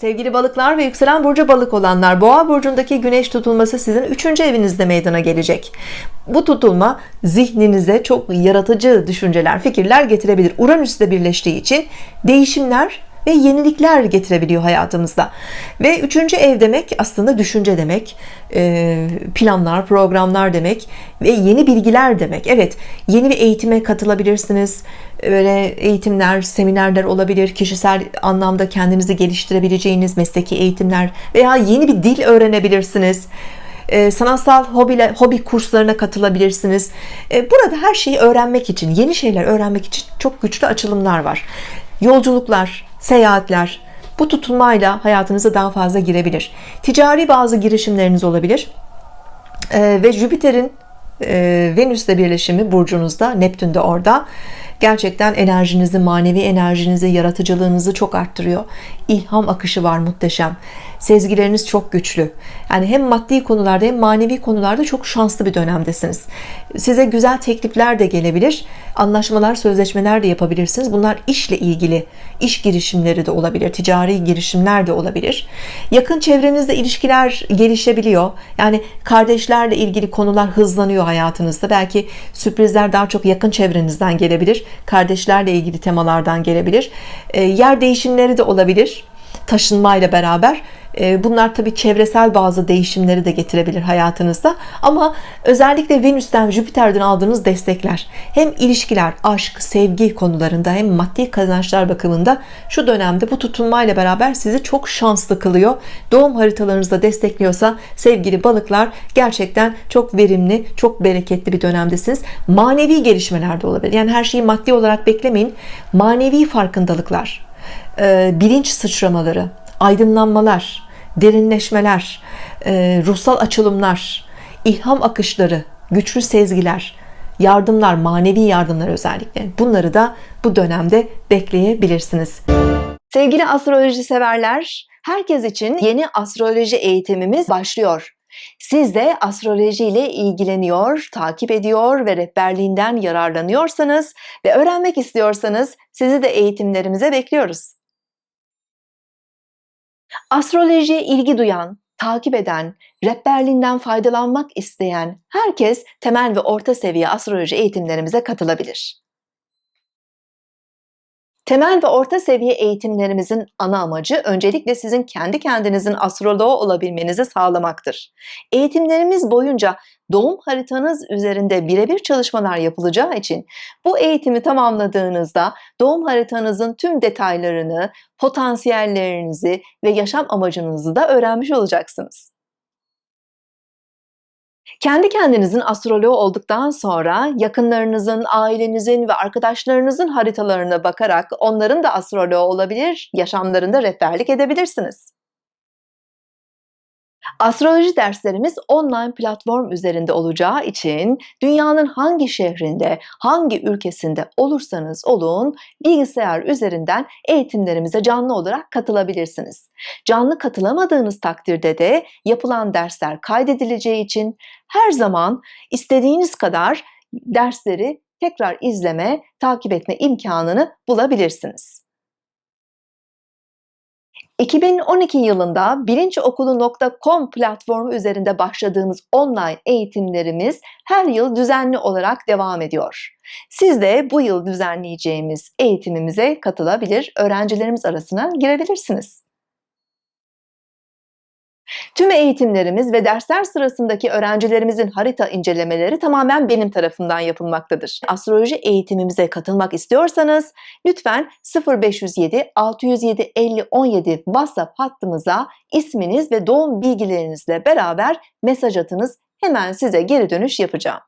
Sevgili balıklar ve yükselen burcu balık olanlar boğa burcundaki güneş tutulması sizin 3. evinizde meydana gelecek bu tutulma zihninize çok yaratıcı düşünceler fikirler getirebilir Uranüs'te birleştiği için değişimler ve yenilikler getirebiliyor hayatımızda. Ve üçüncü ev demek aslında düşünce demek e, planlar programlar demek ve yeni bilgiler demek. Evet yeni bir eğitime katılabilirsiniz. Böyle eğitimler seminerler olabilir. Kişisel anlamda kendinizi geliştirebileceğiniz mesleki eğitimler veya yeni bir dil öğrenebilirsiniz. E, sanatsal hobiler, hobi kurslarına katılabilirsiniz. E, burada her şeyi öğrenmek için yeni şeyler öğrenmek için çok güçlü açılımlar var yolculuklar seyahatler bu tutulmayla hayatınıza daha fazla girebilir. Ticari bazı girişimleriniz olabilir. Ee, ve Jüpiter'in e, Venüs'le birleşimi burcunuzda Neptün orada gerçekten enerjinizi manevi enerjinizi yaratıcılığınızı çok arttırıyor. İlham akışı var muhteşem. Sezgileriniz çok güçlü. Yani hem maddi konularda hem manevi konularda çok şanslı bir dönemdesiniz. Size güzel teklifler de gelebilir. Anlaşmalar sözleşmeler de yapabilirsiniz. Bunlar işle ilgili iş girişimleri de olabilir ticari girişimler de olabilir. Yakın çevrenizde ilişkiler gelişebiliyor. Yani kardeşlerle ilgili konular hızlanıyor hayatınızda. Belki sürprizler daha çok yakın çevrenizden gelebilir kardeşlerle ilgili temalardan gelebilir. E, yer değişimleri de olabilir. Taşınmayla beraber bunlar tabii çevresel bazı değişimleri de getirebilir hayatınızda. Ama özellikle Venüs'ten Jüpiter'den aldığınız destekler hem ilişkiler aşk sevgi konularında hem maddi kazançlar bakımında şu dönemde bu tutulmayla beraber sizi çok şanslı kılıyor. Doğum haritalarınızda destekliyorsa sevgili balıklar gerçekten çok verimli çok bereketli bir dönemdesiniz. Manevi gelişmeler de olabilir. Yani her şeyi maddi olarak beklemeyin. Manevi farkındalıklar e, bilinç sıçramaları aydınlanmalar derinleşmeler e, ruhsal açılımlar ilham akışları güçlü sezgiler yardımlar manevi yardımlar özellikle. Bunları da bu dönemde bekleyebilirsiniz. Sevgili astroloji severler herkes için yeni astroloji eğitimimiz başlıyor. Siz de astroloji ile ilgileniyor, takip ediyor ve rehberliğinden yararlanıyorsanız ve öğrenmek istiyorsanız sizi de eğitimlerimize bekliyoruz. Astrolojiye ilgi duyan, takip eden, rehberliğinden faydalanmak isteyen herkes temel ve orta seviye astroloji eğitimlerimize katılabilir. Temel ve orta seviye eğitimlerimizin ana amacı öncelikle sizin kendi kendinizin astroloğu olabilmenizi sağlamaktır. Eğitimlerimiz boyunca doğum haritanız üzerinde birebir çalışmalar yapılacağı için bu eğitimi tamamladığınızda doğum haritanızın tüm detaylarını, potansiyellerinizi ve yaşam amacınızı da öğrenmiş olacaksınız. Kendi kendinizin astroloğu olduktan sonra yakınlarınızın, ailenizin ve arkadaşlarınızın haritalarına bakarak onların da astroloğu olabilir, yaşamlarında rehberlik edebilirsiniz. Astroloji derslerimiz online platform üzerinde olacağı için dünyanın hangi şehrinde, hangi ülkesinde olursanız olun bilgisayar üzerinden eğitimlerimize canlı olarak katılabilirsiniz. Canlı katılamadığınız takdirde de yapılan dersler kaydedileceği için her zaman istediğiniz kadar dersleri tekrar izleme, takip etme imkanını bulabilirsiniz. 2012 yılında bilinçokulu.com platformu üzerinde başladığımız online eğitimlerimiz her yıl düzenli olarak devam ediyor. Siz de bu yıl düzenleyeceğimiz eğitimimize katılabilir, öğrencilerimiz arasına girebilirsiniz. Tüm eğitimlerimiz ve dersler sırasındaki öğrencilerimizin harita incelemeleri tamamen benim tarafından yapılmaktadır. Astroloji eğitimimize katılmak istiyorsanız lütfen 0507 607 50 17 WhatsApp hattımıza isminiz ve doğum bilgilerinizle beraber mesaj atınız. Hemen size geri dönüş yapacağım.